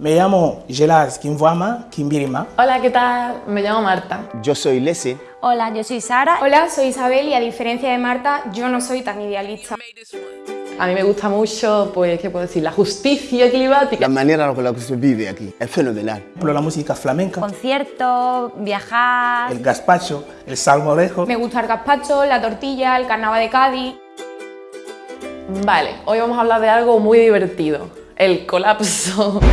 Me llamo Gelas Kimwama Kimbirima. Hola, ¿qué tal? Me llamo Marta. Yo soy Lesi. Hola, yo soy Sara. Hola, soy Isabel y a diferencia de Marta, yo no soy tan idealista. A mí me gusta mucho, pues, ¿qué puedo decir? La justicia climática. La manera con la que se vive aquí es fenomenal. Por la música flamenca, Conciertos, viajar... el gazpacho, el salmorejo. Me gusta el gazpacho, la tortilla, el carnaval de Cádiz. Vale, hoy vamos a hablar de algo muy divertido. El colapso.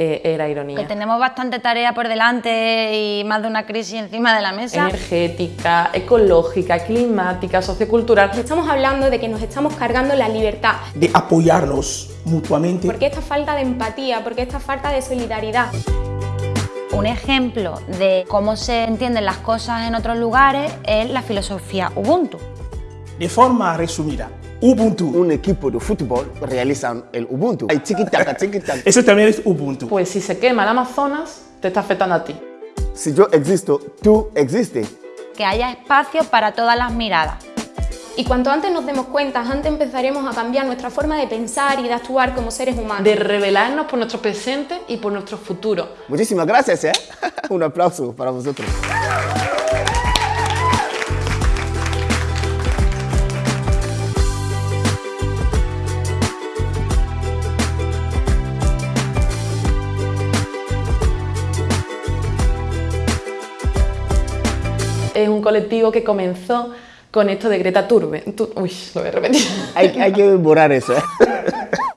Eh, era Que ironía. tenemos bastante tarea por delante y más de una crisis encima de la mesa. Energética, ecológica, climática, sociocultural. Estamos hablando de que nos estamos cargando la libertad. De apoyarnos mutuamente. ¿Por qué esta falta de empatía? ¿Por qué esta falta de solidaridad? Un ejemplo de cómo se entienden las cosas en otros lugares es la filosofía Ubuntu. De forma resumida, Ubuntu. Un equipo de fútbol realiza el Ubuntu. Hay chiquitaca, chiquitaca. Eso también es Ubuntu. Pues si se quema el Amazonas, te está afectando a ti. Si yo existo, tú existes. Que haya espacio para todas las miradas. Y cuanto antes nos demos cuenta, antes empezaremos a cambiar nuestra forma de pensar y de actuar como seres humanos. De rebelarnos por nuestro presente y por nuestro futuro. Muchísimas gracias, ¿eh? Un aplauso para vosotros. Es un colectivo que comenzó con esto de Greta Thunberg. Tu- Uy, lo voy a repetir. Hay, hay que borrar eso, ¿eh?